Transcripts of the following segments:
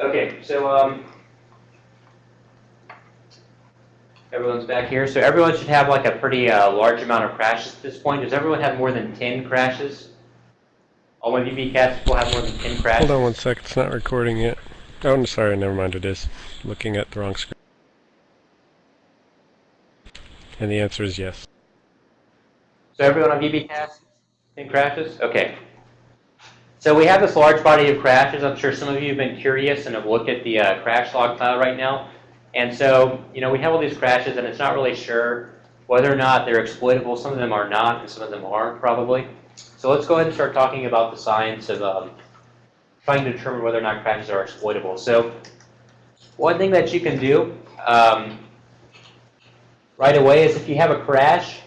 Okay, so, um, everyone's back here. So everyone should have like a pretty uh, large amount of crashes at this point. Does everyone have more than 10 crashes? All my VBCats will have more than 10 crashes? Hold on one sec, it's not recording yet. Oh, I'm sorry, never mind, it is. Looking at the wrong screen. And the answer is yes. So everyone on VBCast, 10 crashes? Okay. So we have this large body of crashes. I'm sure some of you have been curious and have looked at the uh, crash log file right now. And so, you know, we have all these crashes and it's not really sure whether or not they're exploitable. Some of them are not and some of them are probably. So let's go ahead and start talking about the science of um, trying to determine whether or not crashes are exploitable. So one thing that you can do um, right away is if you have a crash,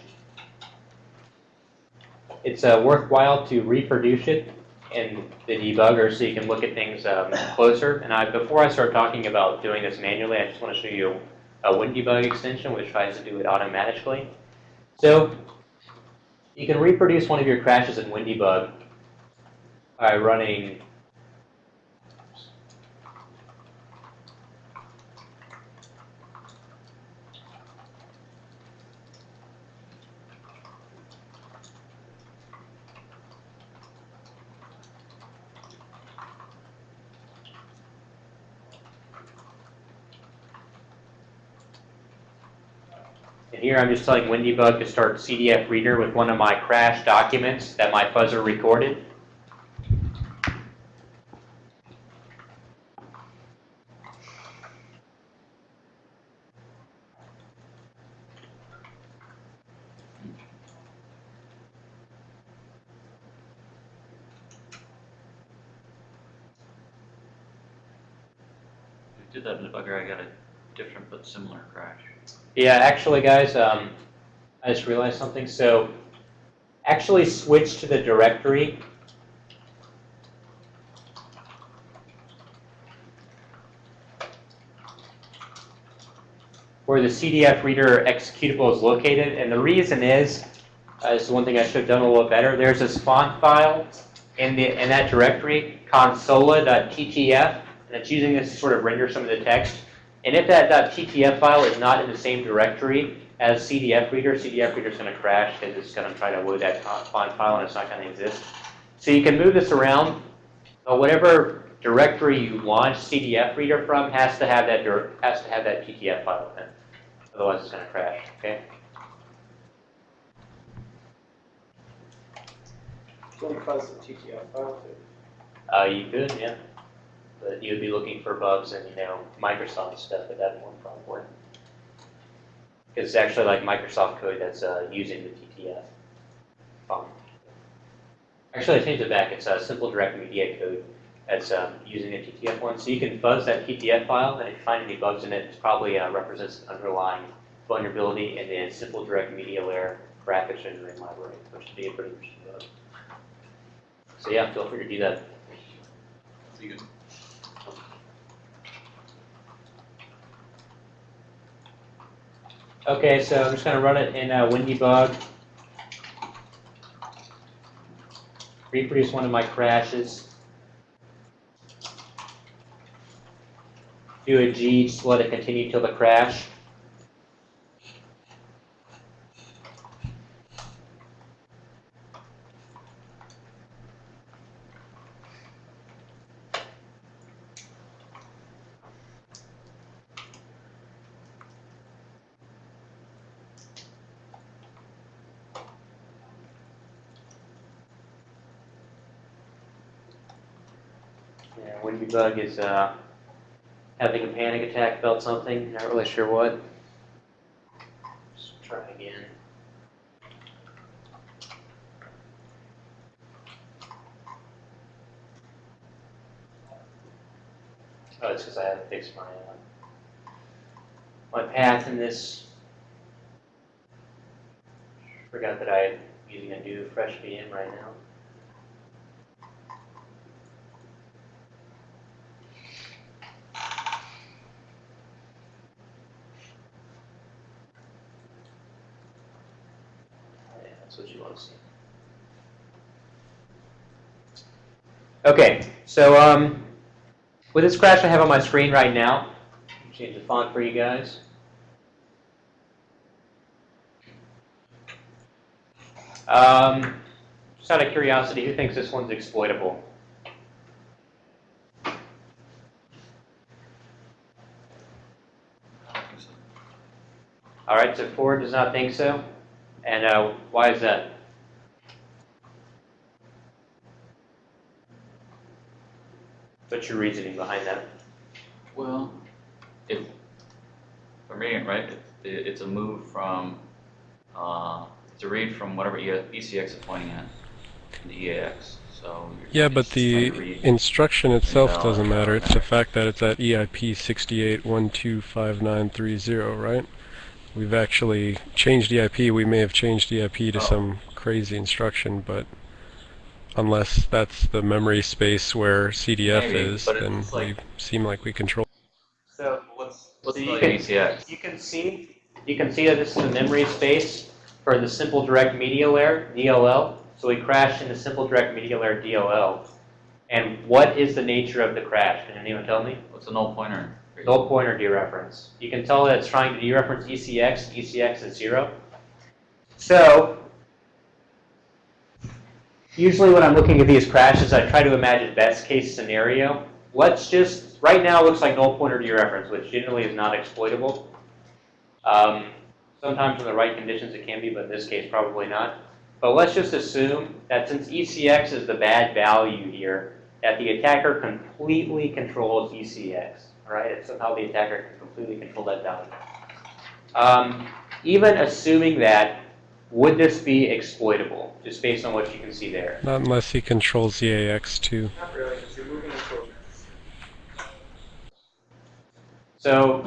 it's uh, worthwhile to reproduce it in the debugger so you can look at things um, closer. And I, before I start talking about doing this manually, I just want to show you a WinDebug extension which tries to do it automatically. So you can reproduce one of your crashes in WinDebug by running here I'm just telling WinDebug to start CDF Reader with one of my crash documents that my fuzzer recorded. I did that in debugger, I got a different but similar crash. Yeah, actually, guys, um, I just realized something. So actually switch to the directory. where the CDF reader executable is located. And the reason is, uh, this is one thing I should have done a little better. There's this font file in, the, in that directory, consola.ttf, and it's using this to sort of render some of the text. And if that .ttf file is not in the same directory as CDF reader, CDF reader is going to crash because it's going to try to load that font file and it's not going to exist. So you can move this around. But whatever directory you launch CDF reader from has to have that has to have that TTF file in it. Otherwise, it's going to crash. Okay. Can fuzz the TTF file too? Uh, you could, yeah. But you would be looking for bugs in, you know, Microsoft stuff at that point, probably. Because it's actually like Microsoft code that's uh, using the TTF font. Actually, I changed it back. It's a simple direct media code that's um, using the TTF one. So you can fuzz that TTF file, and if you find any bugs in it, it probably uh, represents an underlying vulnerability in the simple direct media layer graphics rendering library, which would be a pretty interesting bug. So yeah, feel free to do that. You good? Okay, so I'm just going to run it in uh, WinDebug. Reproduce one of my crashes. Do a G, just let it continue till the crash. Yeah, is uh, having a panic attack about something, not really sure what. Just try again. Oh, it's because I haven't fixed my, uh, my path in this. Forgot that I'm using a new fresh VM right now. Yeah, that's what you want to see. Okay, so um, With this crash I have on my screen right now, change the font for you guys. Um, just out of curiosity, who thinks this one's exploitable? All right, so Ford does not think so. And uh, why is that? What's your reasoning behind that? Well, if, if I'm reading it right, it, it's a move from, uh, it's a read from whatever E- ECX is pointing at, the EAX, so. you're Yeah, but the instruction itself No, doesn't no, matter. It's the fact that it's at E EIP 68125930, right? We've actually changed EIP. We may have changed EIP to Oh. some crazy instruction, but unless that's the memory space where CDF Maybe, is, then like- we seem like we control. So What's, what's So the you like can- ECX? you can see, you can see that this is the memory space for the simple direct media layer, DLL. So we crashed into simple direct media layer, DLL. And what is the nature of the crash? Can anyone tell me? What's a null pointer? Null pointer dereference. You can tell that it's trying to dereference ECX. ECX is zero. So usually when I'm looking at these crashes, I try to imagine best case scenario. Let's just right now looks like null pointer dereference, which generally is not exploitable. Um, sometimes in the right conditions it can be, but in this case probably not. But let's just assume that since ECX is the bad value here, that the attacker completely controls ECX. All right, and somehow the attacker can completely control that value. Um, even assuming that, would this be exploitable, just based on what you can see there? Not unless he controls E EAX too. Not really, because you're moving into So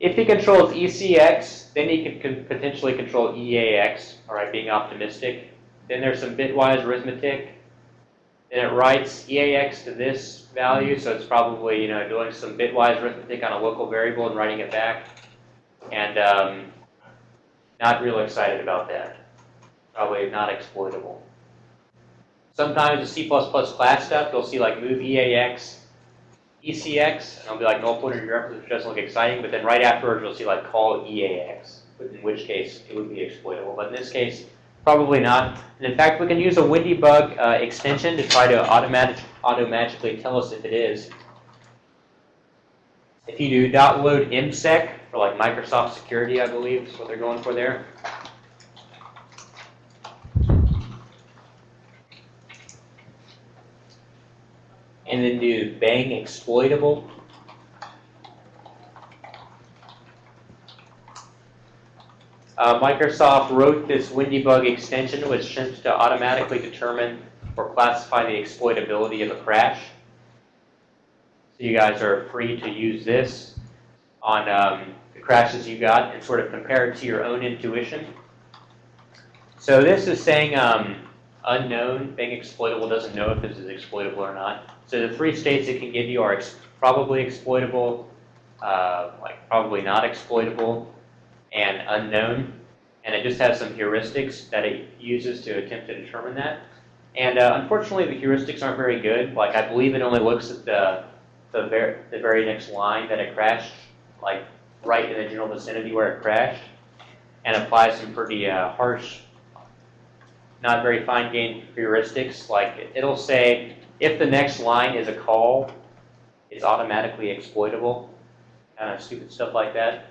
if he controls ECX, then he could con- potentially control EAX, all right, being optimistic. Then there's some bitwise arithmetic. Then it writes EAX to this value, so it's probably, you know, doing some bitwise arithmetic on a local variable and writing it back. And um, not real excited about that. Probably not exploitable. Sometimes the C++ class stuff, you'll see like move EAX ECX, and it'll be like null pointer dereference, which doesn't look exciting, but then right afterwards you'll see like call EAX, in which case it would be exploitable. But in this case, probably not. And in fact, we can use a Windybug uh, extension to try to automatic, tell us if it is. If you do dot .load MSec for like Microsoft security, I believe is what they're going for there. And then exploitable. Uh, Microsoft wrote this Windybug extension, which tends to automatically determine or classify the exploitability of a crash. So you guys are free to use this on um, the crashes you got and sort of compare it to your own intuition. So this is saying um, unknown, being exploitable doesn't know if this is exploitable or not. So the three states it can give you are ex- probably exploitable, uh, like probably not exploitable, and unknown. And it just has some heuristics that it uses to attempt to determine that. And uh, unfortunately, the heuristics aren't very good. Like I believe it only looks at the the, ver- the very next line that it crashed, like right in the general vicinity where it crashed, and applies some pretty uh, harsh, not very fine-grained heuristics. Like it'll say if the next line is a call, it's automatically exploitable, kind of stupid stuff like that.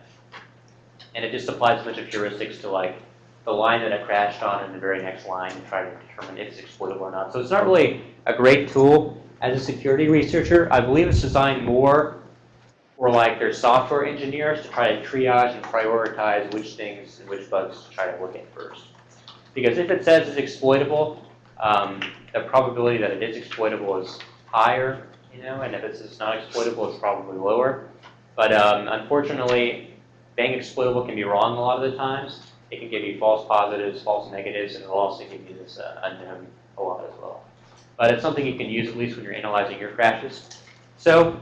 And it just applies a bunch of heuristics to like the line that it crashed on and the very next line and try to determine if it's exploitable or not. So it's not really a great tool as a security researcher. I believe it's designed more for like their software engineers to try to triage and prioritize which things and which bugs to try to look at first. Because if it says it's exploitable, um, the probability that it is exploitable is higher, you know, and if it's, not exploitable, it's probably lower. But um, unfortunately, being exploitable can be wrong a lot of the times. It can give you false positives, false negatives, and it'll also give you this uh, unknown a lot as well. But it's something you can use at least when you're analyzing your crashes. So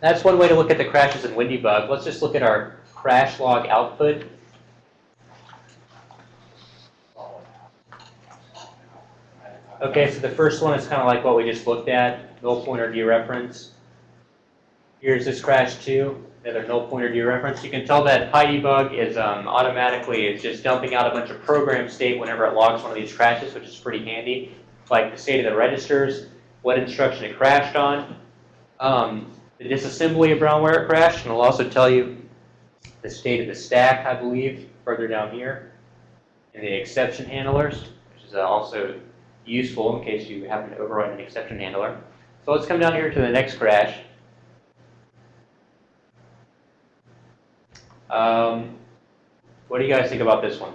that's one way to look at the crashes in Windybug. Let's just look at our crash log output. Okay, so the first one is kind of like what we just looked at, null pointer dereference. Here's this crash too, another null pointer dereference. You can tell that PyDebug is um, automatically, it's just dumping out a bunch of program state whenever it logs one of these crashes, which is pretty handy. Like the state of the registers, what instruction it crashed on, um, the disassembly of Brown where it crashed, and it'll also tell you the state of the stack, I believe, further down here, and the exception handlers, which is uh, also useful in case you happen to override an exception handler. So let's come down here to the next crash. Um, what do you guys think about this one?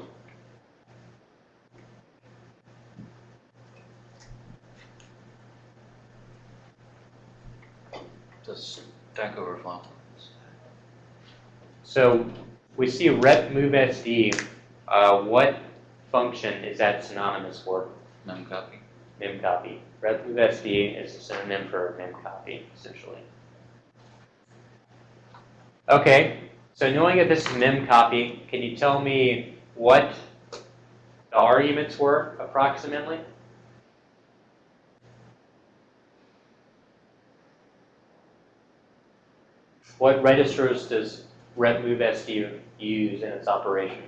Does Stack Overflow. So we see rep move SD. Uh, what function is that synonymous for? Memcopy. memcopy. Rep move SD is a synonym for memcopy, essentially. Okay, so knowing that this is memcopy, can you tell me what the arguments were approximately? What registers does rep use in its operation?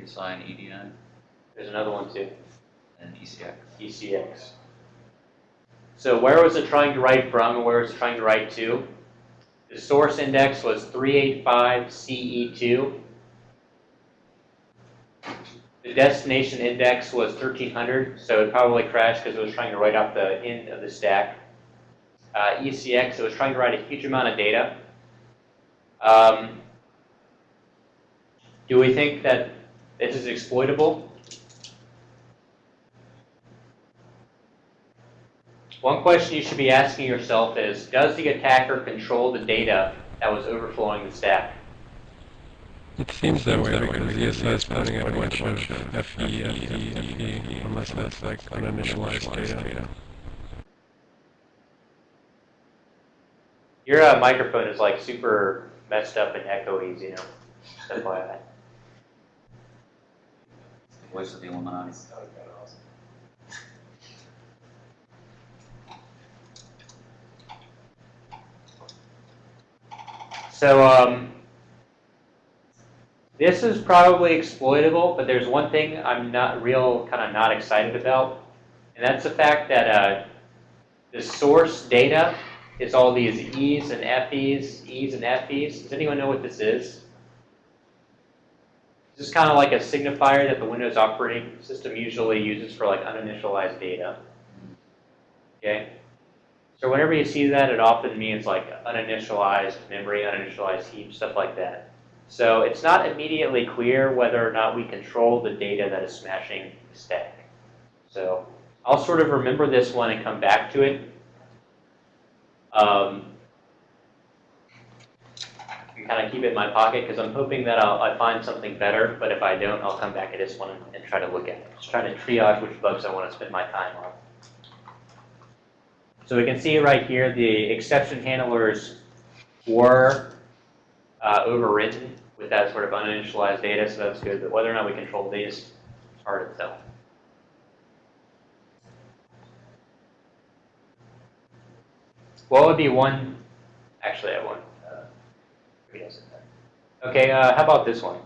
ESI and EDI There's another one too. And ECX. ECX. So where was it trying to write from and where was it trying to write to? The source index was 385 CE2. The destination index was 1300, so it probably crashed because it was trying to write off the end of the stack. Uh, ECX, it was trying to write a huge amount of data. Um, do we think that this is exploitable? One question you should be asking yourself is, does the attacker control the data that was overflowing the stack? It seems that way because ESI is putting in a bunch of FE, FE, FE, unless that's like uninitialized data. Your uh, microphone is like super messed up and echoey, you know. That's why I. Voice of the Illuminati. So um, this is probably exploitable, but there's one thing I'm not real kind of not excited about, and that's the fact that uh, the source data is all these E's and FE's, E's and FE's. Does anyone know what this is? This is kind of like a signifier that the Windows operating system usually uses for like uninitialized data. Okay? So whenever you see that, it often means like uninitialized memory, uninitialized heap, stuff like that. So it's not immediately clear whether or not we control the data that is smashing the stack. So I'll sort of remember this one and come back to it. Um, kind of keep it in my pocket because I'm hoping that I'll, I find something better. But if I don't, I'll come back to this one and, and try to look at it. Just trying to triage which bugs I want to spend my time on. So we can see right here the exception handlers were uh, overwritten with that sort of uninitialized data, so that's good. But whether or not we control these, it's hard to tell. What would be one? Actually, I have one. Uh. Okay, uh, how about this one?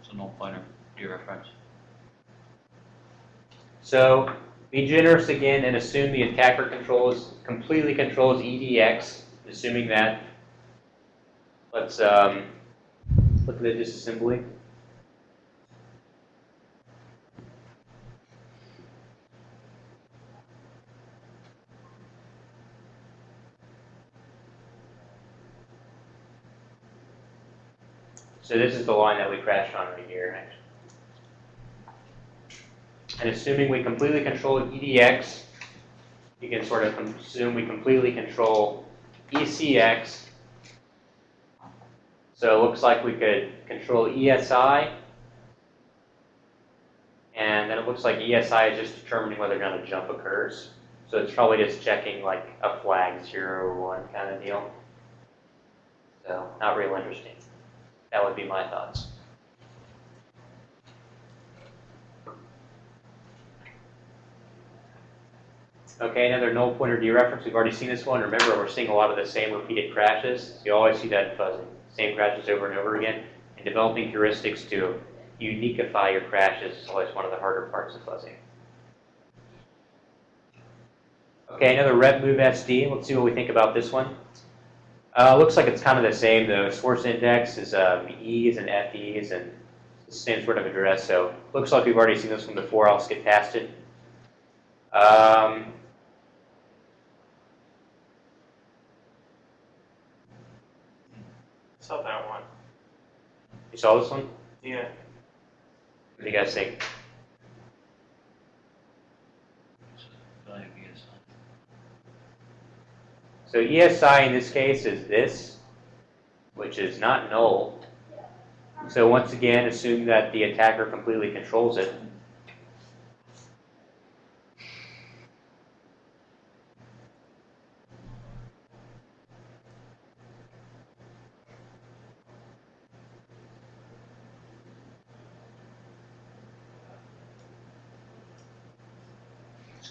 It's a null pointer dereference. So be generous again and assume the attacker controls completely controls EDX, assuming that. Let's um, look at the disassembly. So this is the line that we crashed on right here, actually. And assuming we completely control EDX, you can sort of assume we completely control ECX. So it looks like we could control ESI. And then it looks like ESI is just determining whether or not a jump occurs. So it's probably just checking like a flag zero or one kind of deal. So not real interesting. That would be my thoughts. Okay, another null pointer dereference. We've already seen this one. Remember, we're seeing a lot of the same repeated crashes. You always see that fuzzing, same crashes over and over again. And developing heuristics to uniqueify your crashes is always one of the harder parts of fuzzing. Okay, another rep move SD. Let's see what we think about this one. Uh, looks like it's kind of the same. The source index is um, E's and FE's and the same sort of address. So looks like we've already seen this one before. I'll skip past it. Um, Saw that one. you saw this one? Yeah. What do you guys think? Value of ESI. So ESI in this case is this, which is not null. So once again, assume that the attacker completely controls it.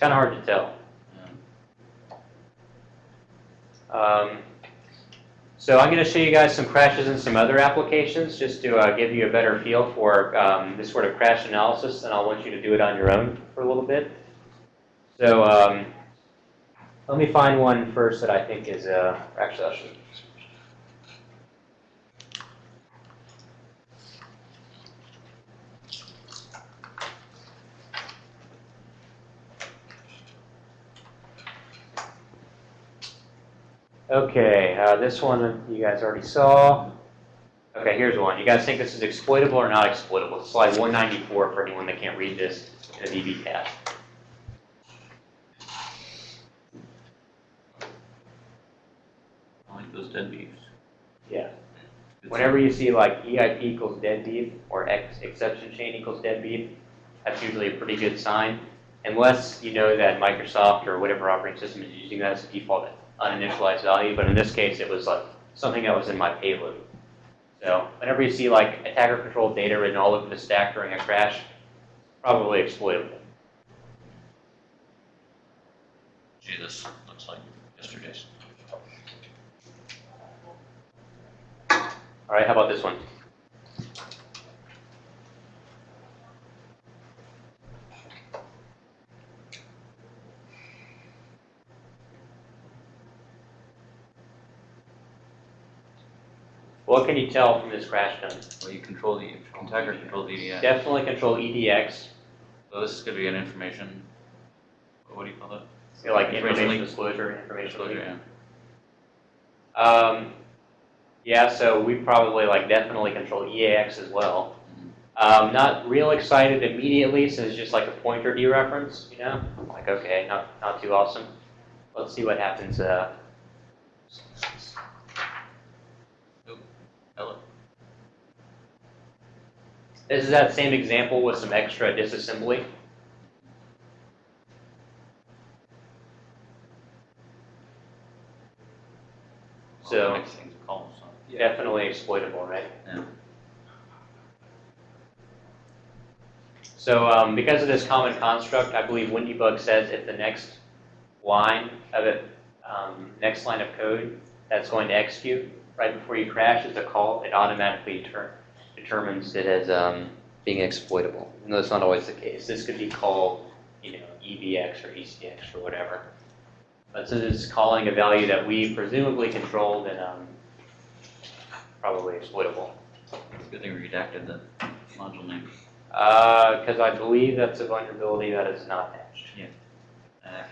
Kind of hard to tell. Um, so I'm going to show you guys some crashes in some other applications just to uh, give you a better feel for um, this sort of crash analysis, and I'll want you to do it on your own for a little bit. So um, let me find one first that I think is, uh, actually I should. Okay, uh, this one you guys already saw. Okay, here's one. You guys think this is exploitable or not exploitable? Slide 194 for anyone that can't read this in a tab. I like those dead beefs. Yeah. Whenever you see like EIP equals dead beef or X exception chain equals dead beef, that's usually a pretty good sign. Unless you know that Microsoft or whatever operating system is using that as a default uninitialized value, but in this case it was like something that was in my payload. So whenever you see like attacker controlled data written all over the stack during a crash, probably exploitable. Gee, this looks like yesterday's. All right, how about this one? What can you tell from this crash gun? Well, you control the, attacker controls the EDX. Definitely control EDX, So this is gonna be an information, what do you call that? you know, like Information information disclosure, information leak. Disclosure, yeah. Um, yeah, so we probably like definitely control EAX as well. Um, not real excited immediately, so it's just like a pointer dereference, you know? Like, okay, not, not too awesome. Let's see what happens, uh, this is that same example with some extra disassembly. So- the a call, so. Definitely exploitable, right? Yeah. So um, because of this common construct, I believe WinDbug says if the next line of it, um, next line of code that's going to execute right before you crash is a call, it automatically deter- determines it as um, being exploitable. No, that's not always the case. This could be called, you know, EVX or ECX or whatever. But since it's calling a value that we presumably controlled, then um, probably exploitable. It's a Good thing we redacted the module name. Because Uh, I believe that's a vulnerability that is not patched. Uh,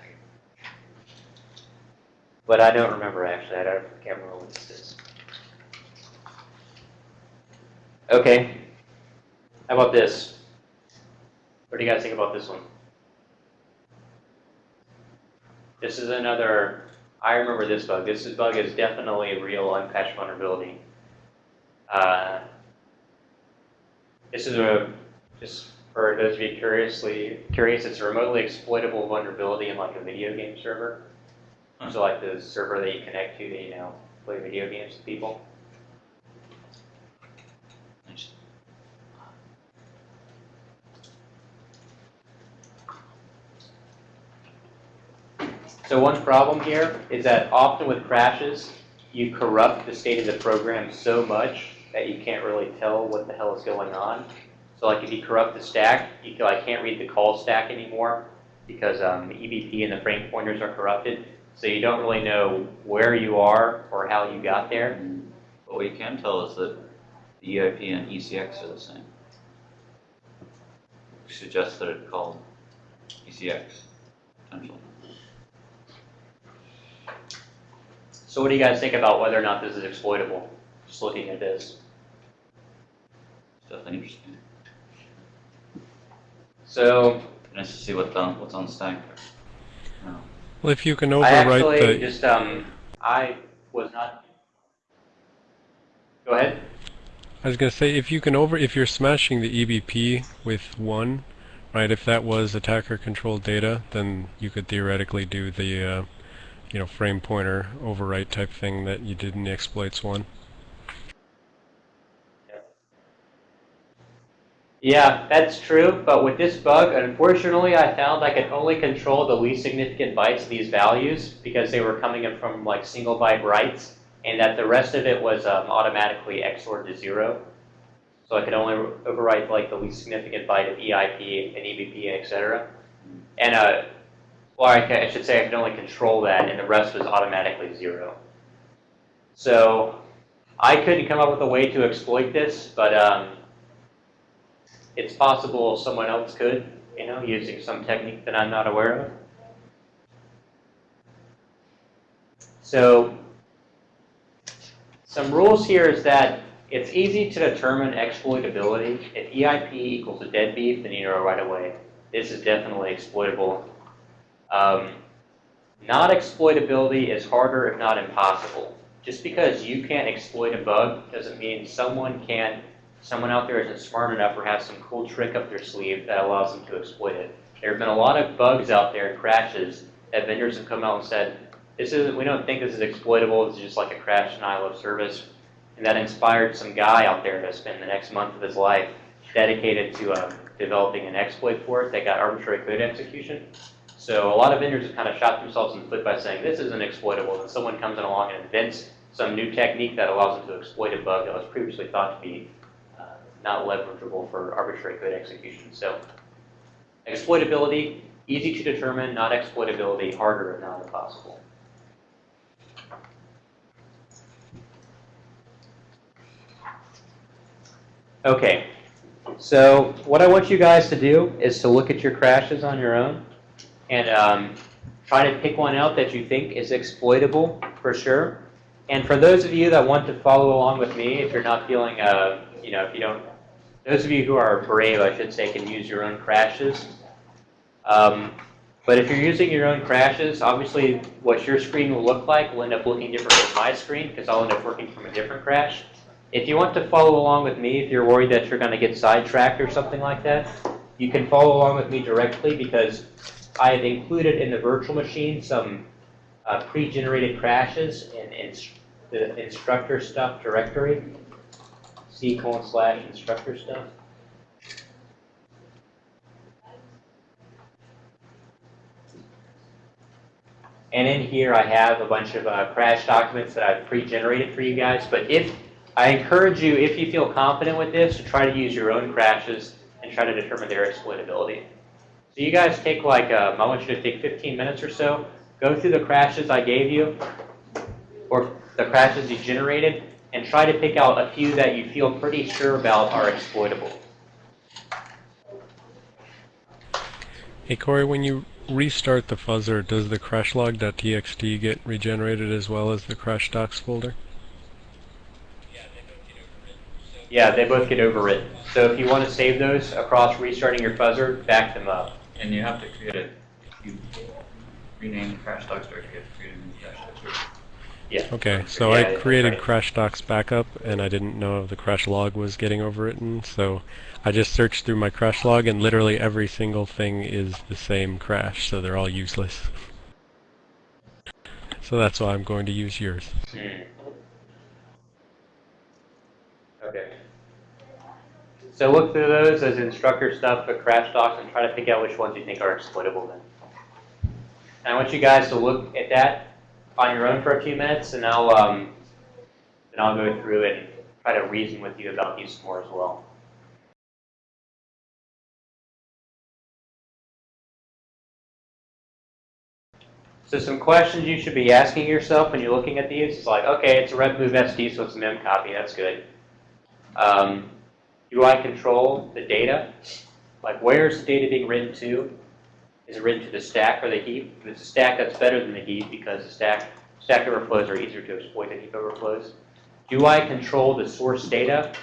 But I don't remember actually. I don't, can't remember what this is. Okay. How about this? What do you guys think about this one? This is another. I remember this bug. This is- bug is definitely a real unpatched vulnerability. Uh, this is a just for those of you curiously curious. It's a remotely exploitable vulnerability in like a video game server. So like the server that you connect to to, you know, play video games with people. Nice. So one problem here is that often with crashes, you corrupt the state of the program so much that you can't really tell what the hell is going on. So like if you corrupt the stack, you I can't read the call stack anymore because um, the EBP and the frame pointers are corrupted. So you don't really know where you are or how you got there. What we can tell is that the EIP and ECX are the same. Which suggests that it's called ECX, potentially. So what do you guys think about whether or not this is exploitable? Just looking at this. It's definitely interesting. So Nice to see what the, what's on the stack there. No. Well, if you can overwrite I overwrite actually the, just, um, I was not. Go ahead. I was gonna say, if you can over, if you're smashing the EBP with one, right? If that was attacker-controlled data, then you could theoretically do the, uh, you know, frame pointer overwrite type thing that you did in the exploits one. Yeah, that's true, but with this bug, unfortunately, I found I could only control the least significant bytes of these values because they were coming in from like single byte writes, and that the rest of it was um, automatically XORed to zero. So I could only overwrite like the least significant byte of EIP and EBP, and etc. And uh, well, I, ca- I should say I could only control that, and the rest was automatically zero. So I couldn't come up with a way to exploit this, but um, it's possible someone else could, you know, using some technique that I'm not aware of. So some rules here is that it's easy to determine exploitability. If EIP equals a deadbeat, then you know right away this is definitely exploitable. Um, not exploitability is harder, if not impossible. Just because you can't exploit a bug doesn't mean someone can't someone out there isn't smart enough or has some cool trick up their sleeve that allows them to exploit it. There have been a lot of bugs out there and crashes that vendors have come out and said, this isn't, we don't think this is exploitable, is just like a crash denial of service. And that inspired some guy out there to spend the next month of his life dedicated to um, developing an exploit for it that got arbitrary code execution. So a lot of vendors have kind of shot themselves in the foot by saying this isn't exploitable, and someone comes in along and invents some new technique that allows them to exploit a bug that was previously thought to be uh, not leverageable for arbitrary code execution. So exploitability, easy to determine, not exploitability, harder if not impossible. Okay, so what I want you guys to do is to look at your crashes on your own and um, try to pick one out that you think is exploitable for sure. And for those of you that want to follow along with me, if you're not feeling, uh, you know, if you don't those of you who are brave, I should say, can use your own crashes. Um, but if you're using your own crashes, obviously what your screen will look like will end up looking different from my screen because I'll end up working from a different crash. If you want to follow along with me, if you're worried that you're going to get sidetracked or something like that, you can follow along with me directly because I have included in the virtual machine some uh, pre-generated crashes in, the instructor stuff directory. C colon slash instructor stuff. And in here I have a bunch of uh, crash documents that I've pre-generated for you guys. But if I encourage you, if you feel confident with this, to try to use your own crashes and try to determine their exploitability. So you guys take like, um, I want you to take 15 minutes or so, go through the crashes I gave you, or the crashes you generated, and try to pick out a few that you feel pretty sure about are exploitable. Hey Corey, when you restart the fuzzer, does the crashlog.txt get regenerated as well as the crash docs folder? Yeah, they both get overwritten. So if you want to save those across restarting your fuzzer, back them up. And you have to create a, you rename crash docs directory, you have to create a new crash docs directory. Yeah. Okay, so Yeah, I created right. crash docs backup and I didn't know the crash log was getting overwritten, so I just searched through my crash log and literally every single thing is the same crash, so they're all useless. So that's why I'm going to use yours. Hmm. Okay. So look through those as instructor stuff, the crash docs, and try to pick out which ones you think are exploitable then. And I want you guys to look at that on your own for a few minutes, and I'll, um, then I'll go through and try to reason with you about these more as well. So some questions you should be asking yourself when you're looking at these is like, okay, it's a red move SD, so it's a mem copy. That's good. Um, do I control the data? Like, where is the data being written to? Is it written to the stack or the heap? If it's a stack, that's better than the heap because the stack stack overflows are easier to exploit than heap overflows. Do I control the source data,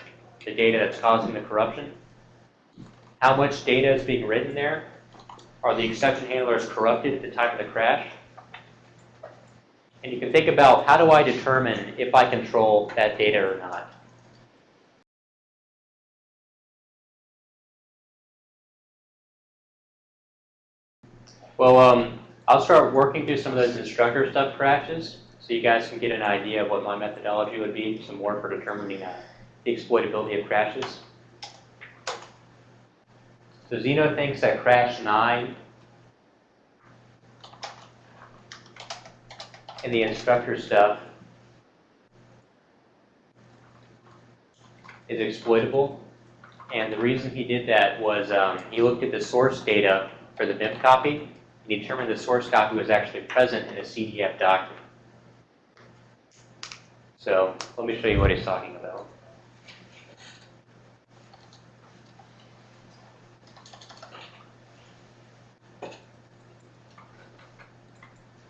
the data that's causing the corruption? How much data is being written there? Are the exception handlers corrupted at the time of the crash? And you can think about how do I determine if I control that data or not? Well, um, I'll start working through some of those instructor stuff crashes so you guys can get an idea of what my methodology would be, some more for determining uh, the exploitability of crashes. So Zeno thinks that crash 9 in the instructor stuff is exploitable. And the reason he did that was um, he looked at the source data for the MIP copy he determined the source copy was actually present in a CDF document. So let me show you what he's talking about.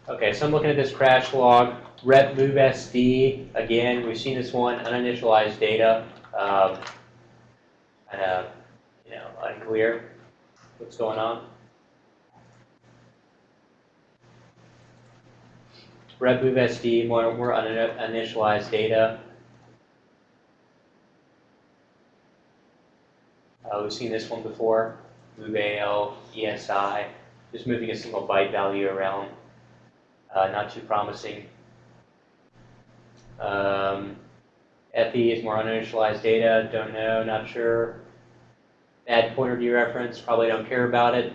Okay, so I'm looking at this crash log. Rep move SD, again, we've seen this one, uninitialized data. Um, of, you know, unclear what's going on. Rep move SD, more, more uninitialized data. Uh, we've seen this one before. Move AL, ESI, just moving a single byte value around. Uh, not too promising. Um, FE is more uninitialized data, don't know, not sure. Add pointer dereference, probably don't care about it.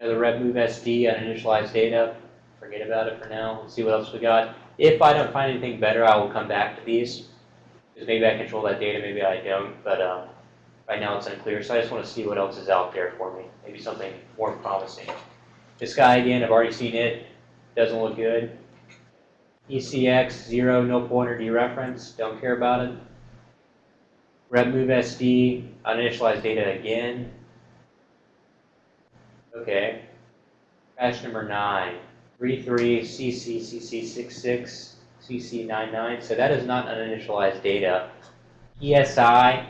Another rep move SD, uninitialized data, forget about it for now. Let's see what else we got. If I don't find anything better, I will come back to these. Because maybe I control that data, maybe I don't, but um, right now it's unclear. So I just want to see what else is out there for me. Maybe something more promising. This guy again, I've already seen it. Doesn't look good. ECX, zero, no pointer dereference, don't care about it. Rep move SD, uninitialized data again. Okay. Crash number nine, 33 CC CC66 CC99. So that is not uninitialized data. ESI,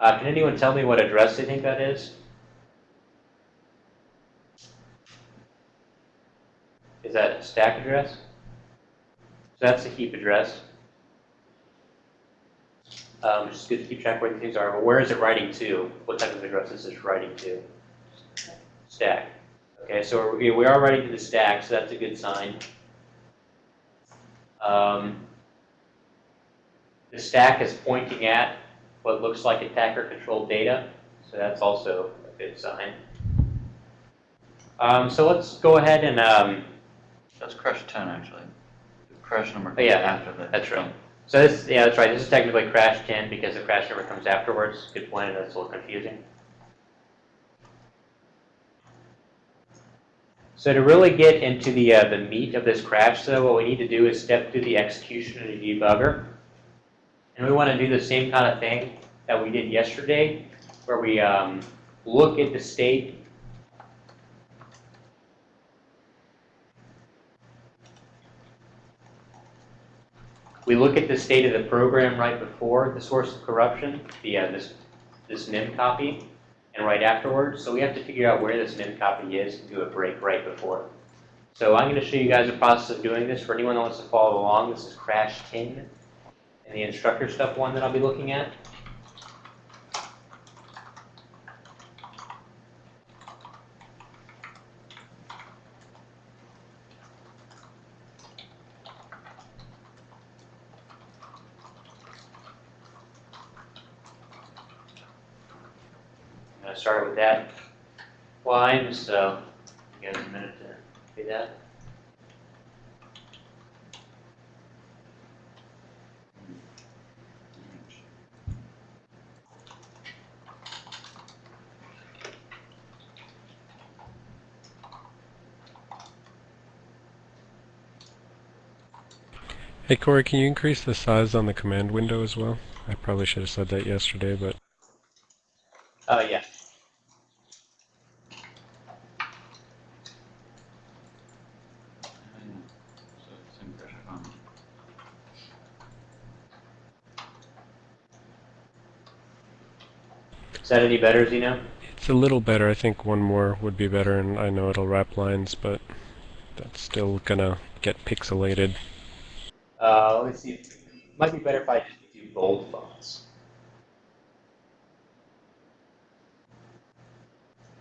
uh, can anyone tell me what address they think that is? Is that a stack address? So that's the heap address. Um, it's just good to keep track where things are. But where is it writing to? What type of address is this writing to? Stack. Okay, so we, are writing to the stack, so that's a good sign. Um, the stack is pointing at what looks like attacker-controlled data, so that's also a good sign. Um, so let's go ahead and um, That's crash 10, actually. Crash number Oh, yeah, after the. that's right. So this, yeah, that's right. This is technically crash 10 because the crash number comes afterwards. Good point, and that's a little confusing. So to really get into the, uh, the meat of this crash, though, what we need to do is step through the execution of the debugger. And we want to do the same kind of thing that we did yesterday, where we um, look at the state We look at the state of the program right before the source of corruption, the, uh, this, this MIM copy, and right afterwards. So we have to figure out where this MIM copy is and do a break right before. So I'm going to show you guys the process of doing this. For anyone that wants to follow along, this is crash 10 and the instructor stuff one that I'll be looking at. I'm going to start with that line, so uh, you guys a minute to do that. Hey Corey, can you increase the size on the command window as well? I probably should have said that yesterday, but Oh, yeah. Yeah. Is that any better, Zeno? it's a little better. I think one more would be better, and I know it'll wrap lines, but that's still gonna get pixelated. Uh, let me see. Might be better if I just do bold fonts.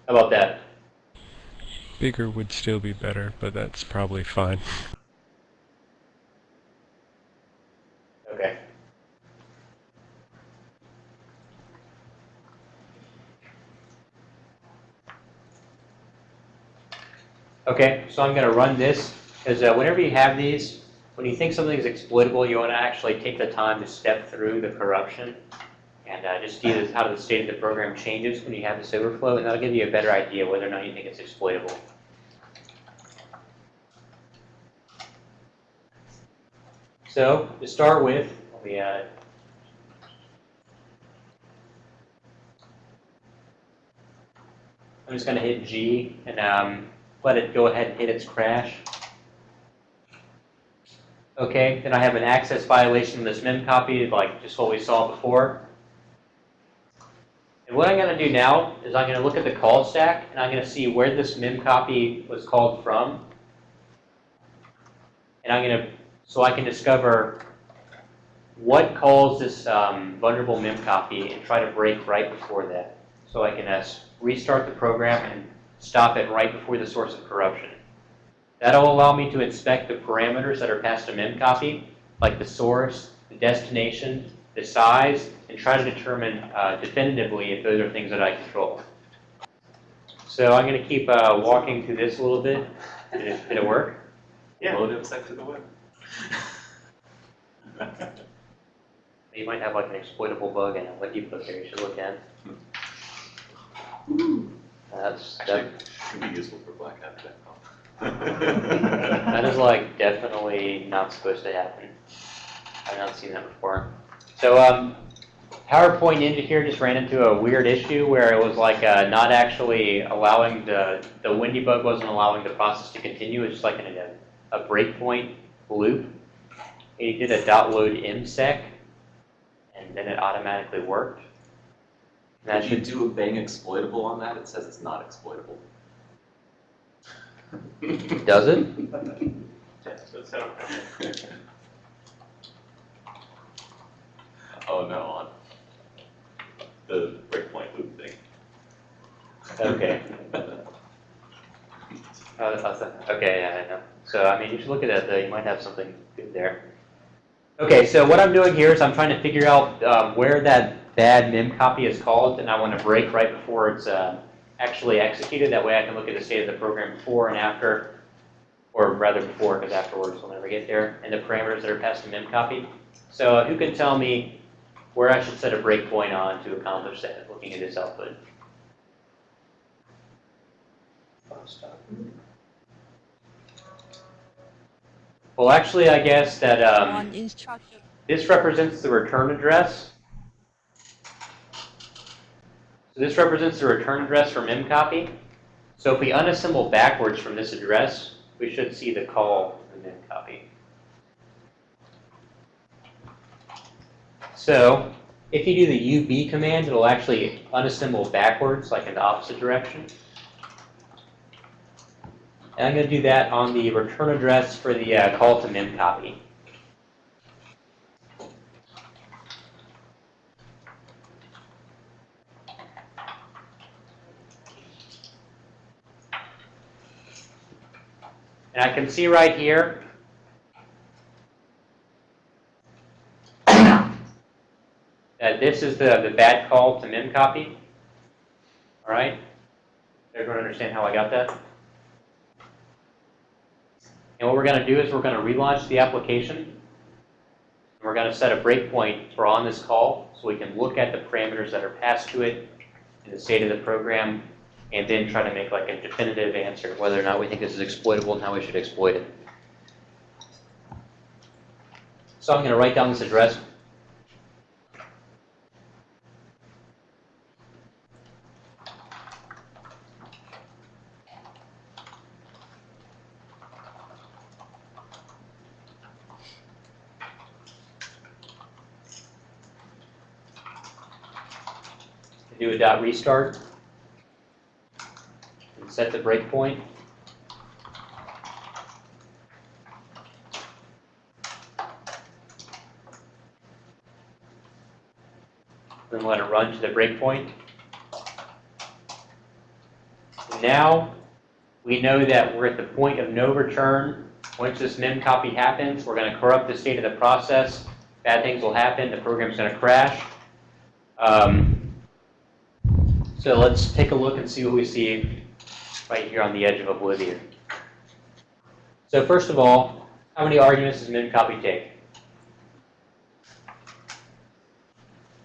How about that? Bigger would still be better, but that's probably fine. Okay. Okay, so I'm going to run this, because uh, whenever you have these, when you think something is exploitable, you want to actually take the time to step through the corruption and uh, just see how the state of the program changes when you have this overflow, and that'll give you a better idea whether or not you think it's exploitable. So, to start with, we uh, I'm just going to hit G and um, let it go ahead and hit its crash. Okay, then I have an access violation in this mem copy, like just what we saw before. And what I'm going to do now is I'm going to look at the call stack and I'm going to see where this mem copy was called from. And I'm going to, so I can discover what calls this um, vulnerable mem copy and try to break right before that. So I can uh, restart the program and stop it right before the source of corruption. That'll allow me to inspect the parameters that are passed to memcopy, like the source, the destination, the size, and try to determine uh, definitively if those are things that I control. So I'm going to keep uh, walking through this a little bit. Did it, did it work? Yeah. Load it back to the web. You might have like an exploitable bug in it. What you put there, you should look at. That's, Actually, that, could be useful for Black Hat that is like definitely not supposed to happen. I've not seen that before. So um, PowerPoint into here just ran into a weird issue where it was like uh, not actually allowing the, the Windy bug wasn't allowing the process to continue. It's just like in a, a breakpoint loop. It did a dot load msec and then it automatically worked. And that If you do a bang exploitable on that, it says it's not exploitable. does it? Oh, no, on the breakpoint loop thing. Okay. Oh, awesome. Okay, yeah, I know. So, I mean, you should look at that, though. You might have something good there. Okay, so what I'm doing here is I'm trying to figure out um, where that bad mem copy is called, and I want to break right before it's uh, actually executed. That way I can look at the state of the program before and after, or rather before, because afterwards we'll never get there, and the parameters that are passed to mem copy. So who can tell me where I should set a breakpoint on to accomplish that, looking at this output? Well, actually, I guess that um, this represents the return address. So this represents the return address for memcopy. So if we unassemble backwards from this address, we should see the call to memcopy. So if you do the UB command, it'll actually unassemble backwards, like in the opposite direction. And I'm going to do that on the return address for the uh, call to memcopy. And I can see right here that this is the, the bad call to memcopy. All right? Everyone understand how I got that? And what we're going to do is we're going to relaunch the application. We're going to set a breakpoint for on this call so we can look at the parameters that are passed to it and the state of the program and then try to make like a definitive answer whether or not we think this is exploitable and how we should exploit it. So I'm going to write down this address. Do a dot restart. Set the breakpoint. Then let it run to the breakpoint. Now, we know that we're at the point of no return. Once this mem copy happens, we're going to corrupt the state of the process. Bad things will happen. The program's going to crash. Um, so let's take a look and see what we see right here on the edge of oblivion. So first of all, how many arguments does memcopy take?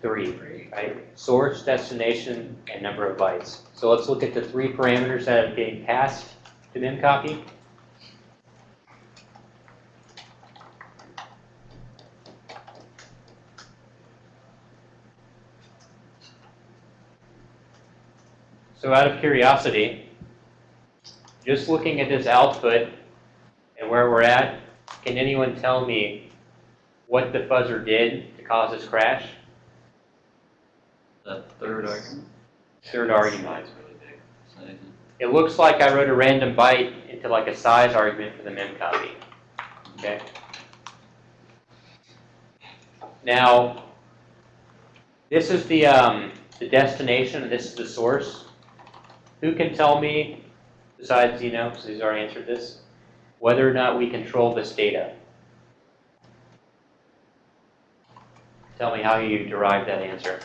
Three, right? Source, destination, and number of bytes. So let's look at the three parameters that are being passed to memcopy. So out of curiosity, just looking at this output and where we're at, can anyone tell me what the fuzzer did to cause this crash? The third argument. Third argument. It's really big. So, It looks like I wrote a random byte into like a size argument for the memcopy. Okay. Now, this is the um, the destination, and this is the source. Who can tell me, besides you know, because he's already answered this, whether or not we control this data? Tell me how you derived that answer.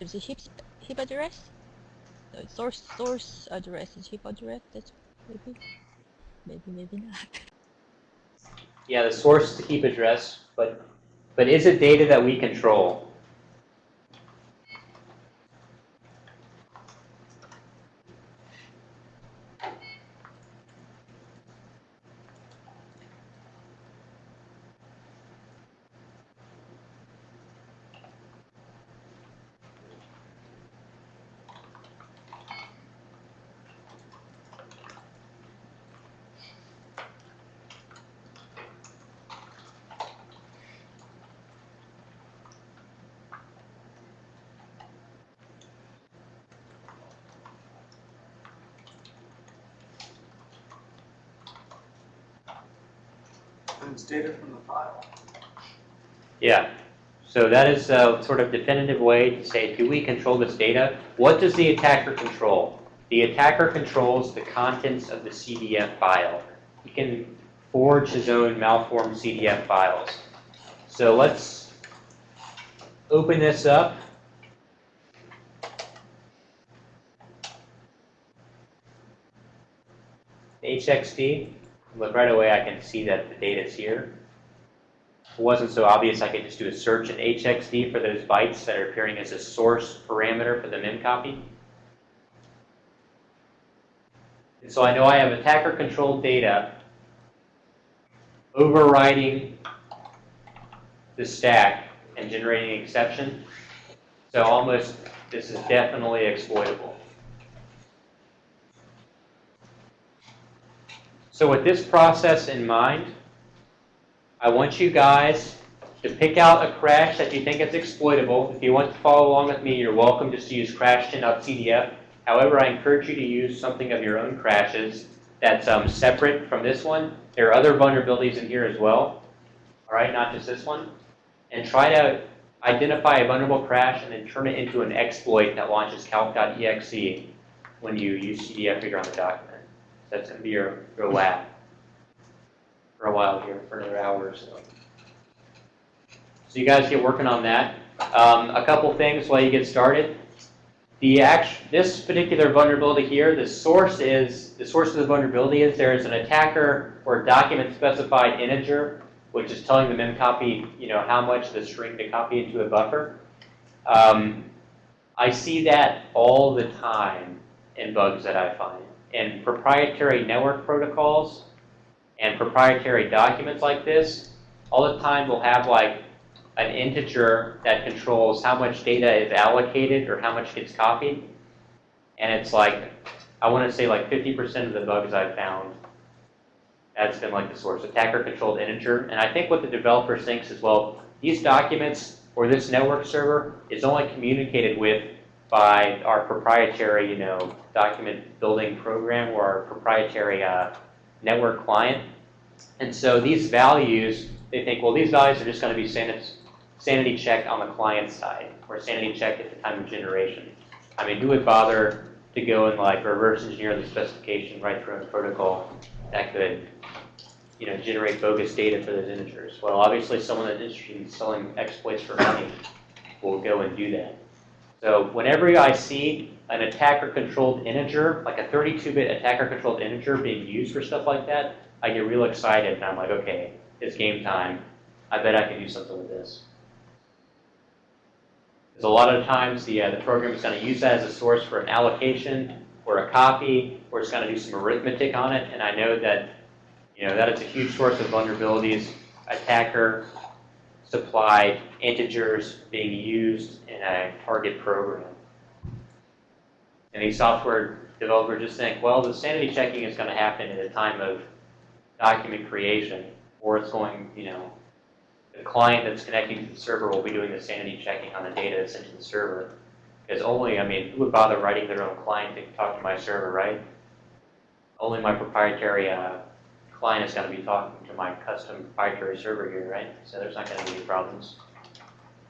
Is the heap heap address? The source source address is heap address. That's maybe maybe maybe not. Yeah, the source to heap address, but but is it data that we control? Data from the file. Yeah. So that is a sort of definitive way to say, do we control this data? What does the attacker control? The attacker controls the contents of the CDF file. He can forge his own malformed CDF files. So let's open this up. HXD. Look right away, I can see that the data is here. It wasn't so obvious, I could just do a search in HXD for those bytes that are appearing as a source parameter for the memcopy. And so I know I have attacker-controlled data overriding the stack and generating an exception. So almost, this is definitely exploitable. So with this process in mind, I want you guys to pick out a crash that you think is exploitable. If you want to follow along with me, you're welcome just to use crashgen.cdf. However, I encourage you to use something of your own crashes that's um, separate from this one. There are other vulnerabilities in here as well, all right, not just this one. And try to identify a vulnerable crash and then turn it into an exploit that launches calc.exe when you use CDF reader on the document. That's going to be your, your lab for a while here, for another hour or so. So you guys get working on that. Um, a couple things while you get started. The act, this particular vulnerability here, the source is, the source of the vulnerability is there is an attacker or document specified integer, which is telling the memcopy, you know, how much the string to copy into a buffer. Um, I see that all the time in bugs that I find. In proprietary network protocols and proprietary documents like this, all the time we'll have like an integer that controls how much data is allocated or how much gets copied. And it's like, I want to say like 50% of the bugs I've found, that's been like the source, attacker controlled integer. And I think what the developer thinks is, well, these documents or this network server is only communicated with by our proprietary, you know, document building program or our proprietary uh, network client. And so these values, they think, well, these values are just going to be sanity checked on the client side or sanity checked at the time of generation. I mean, who would bother to go and like reverse engineer the specification right through a protocol that could, you know, generate bogus data for those integers? Well, obviously, someone that's interested in selling exploits for money will go and do that. So whenever I see an attacker-controlled integer, like a 32-bit attacker-controlled integer being used for stuff like that, I get real excited and I'm like, okay, it's game time. I bet I can do something with this. Because a lot of times the, uh, the program is going to use that as a source for an allocation or a copy, or it's going to do some arithmetic on it, and I know that, you know, that it's a huge source of vulnerabilities. Attacker supplied integers being used target program. And these software developers just think, well, the sanity checking is going to happen at a time of document creation, or it's going, you know, the client that's connecting to the server will be doing the sanity checking on the data that's sent to the server. Because only, I mean, who would bother writing their own client to talk to my server, right? Only my proprietary uh, client is going to be talking to my custom proprietary server here, right? So there's not going to be any problems.